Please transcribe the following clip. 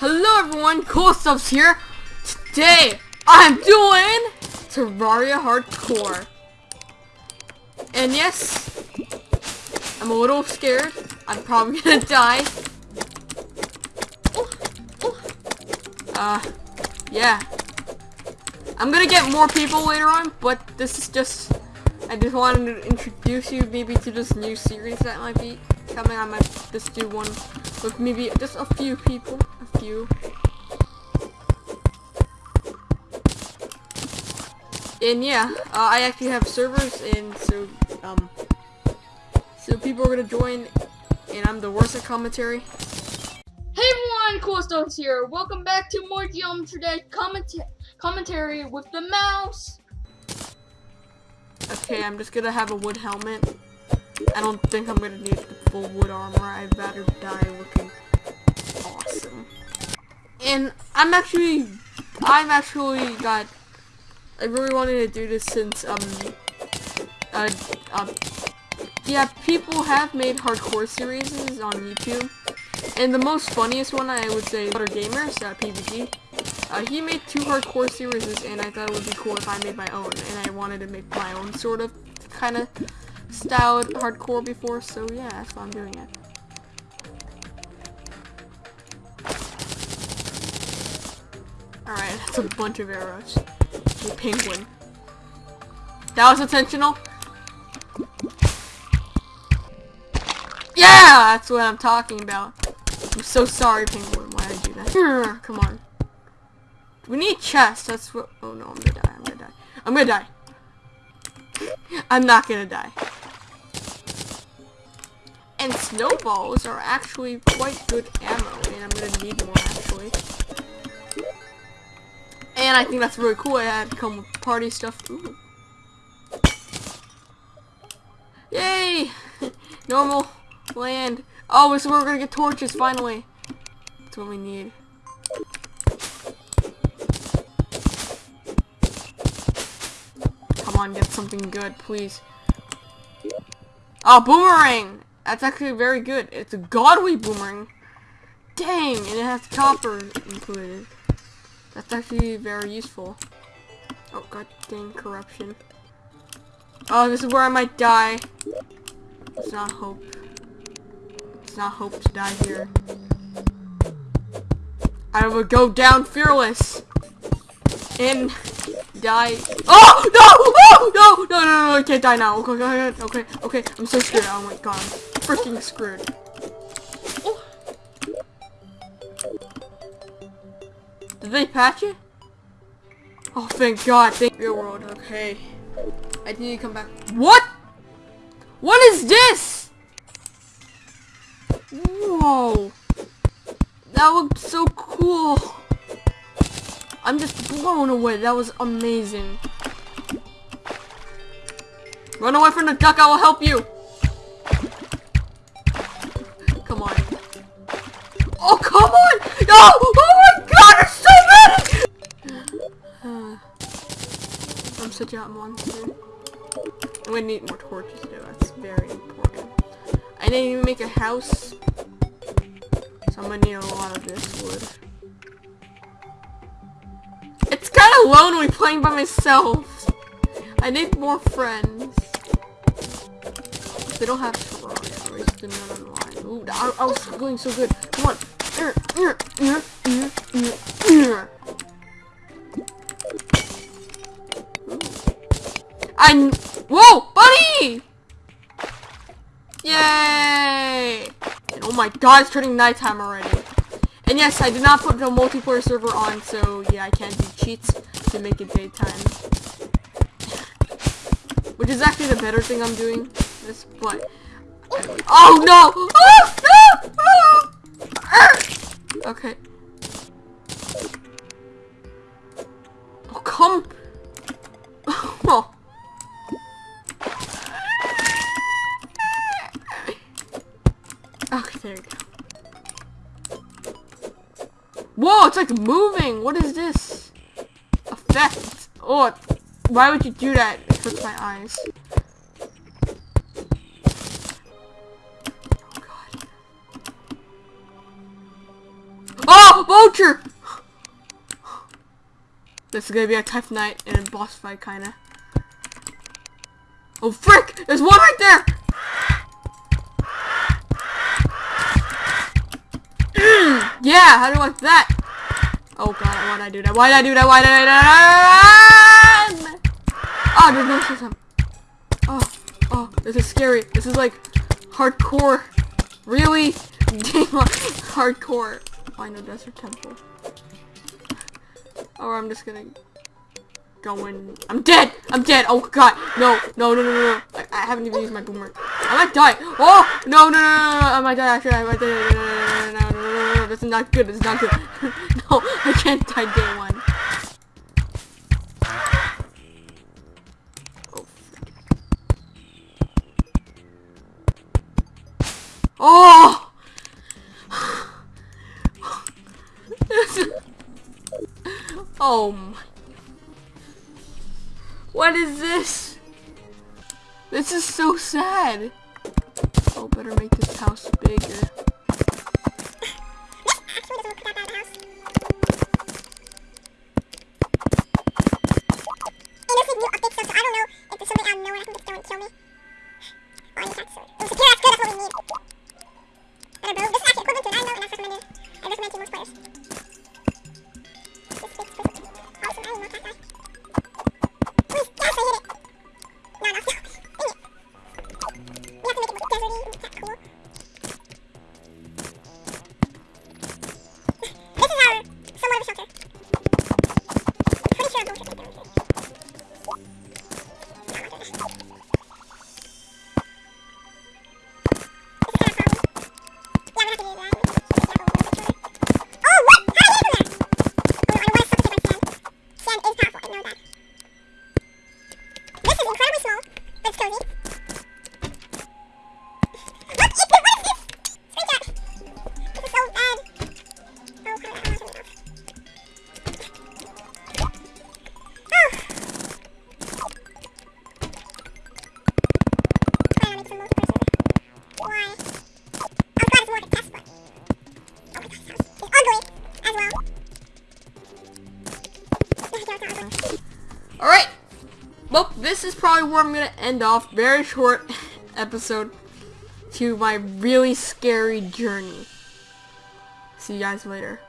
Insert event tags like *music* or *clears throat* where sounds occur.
Hello everyone, Cool Stuffs here. Today, I'm doing Terraria Hardcore. And yes, I'm a little scared. I'm probably *laughs* gonna die. Uh, yeah. I'm gonna get more people later on, but this is just, I just wanted to introduce you maybe to this new series that might be coming. I might just do one with maybe just a few people, a few. And yeah, uh, I actually have servers, and so, um, so people are gonna join, and I'm the worst at commentary. Hey everyone, Cool Stones here. Welcome back to more Geometry Dash comment commentary with the mouse. Okay, I'm just gonna have a wood helmet. I don't think I'm gonna need the full wood armor. I'd rather die looking awesome. And I'm actually, I'm actually got, I really wanted to do this since, um, uh, uh, yeah, people have made hardcore series on YouTube. And the most funniest one, I would say, Butter Gamers, uh, PBG. Uh, he made two hardcore series, and I thought it would be cool if I made my own. And I wanted to make my own sort of, kind of, styled hardcore before, so yeah, that's why I'm doing it. Alright, that's a bunch of arrows. A penguin. That was intentional? Yeah! That's what I'm talking about. I'm so sorry, penguin. Why did I do that? Hmm. Come on. We need chests. That's what. Oh no, I'm gonna die. I'm gonna die. I'm gonna die. I'm not gonna die. And snowballs are actually quite good ammo, and I'm gonna need more actually. And I think that's really cool. I had to come with party stuff. Ooh. Yay! *laughs* Normal land. Oh, so we're gonna get torches finally. That's what we need. Come on, get something good, please. Oh, boomerang! That's actually very good. It's a godly boomerang. Dang, and it has copper included. That's actually very useful. Oh, god dang corruption. Oh, this is where I might die. It's not hope. It's not hope to die here. I will go down fearless. And die. Oh no! Oh no! No! No! No! I can't die now. Okay, okay, okay, okay. I'm so scared. Oh my god, freaking screwed. Oh. Did they patch it? Oh, thank God. Thank real world. Okay. I need to come back. What? What is this? Whoa. That looked so cool. I'm just blown away. That was amazing. Run away from the duck. I will help you. Come on. Oh, come on. No. Oh, my God. There's so many. *sighs* I'm such a monster. I'm to need more torches, though. That's very important. I didn't even make a house. So I'm to need a lot of this wood of lonely playing by myself. I need more friends. They don't have Terraria. None online. Ooh, I, I, was going so good. Come on. I. Whoa, buddy! Yay! And oh my god, it's turning nighttime already. And yes, I did not put the multiplayer server on, so yeah, I can't do cheats to make it daytime. Which is actually the better thing I'm doing. This, but oh no! Oh, no! Okay. Oh come! *laughs* Oh. Okay, there we go. Whoa, it's like moving. What is this? Effect. Oh, why would you do that? It hurts my eyes. Oh, God. Oh! Vulture! This is gonna be a tough night and a boss fight, kinda. Oh, frick! There's one right there! *clears throat* Yeah, how do I like that? Oh god, why'd I do that? Why'd I do that? Why'd I do that? Oh, there's no system. Oh, oh, this is scary. This is like hardcore. Really? *laughs* hardcore. Find a desert temple. Or I'm just gonna go in. I'm dead! I'm dead! Oh god! No! No, no, no, no. I, I haven't even used my boomerang. I might die! Oh! No, no, no, no, no! I might die actually. I might die. Is not good. Is not good. *laughs* no, I can't die day one. Oh! *sighs* oh my. What is this? This is so sad. Oh, better make this house bigger. This is probably where I'm going to end off. Very short *laughs* episode to my really scary journey. See you guys later.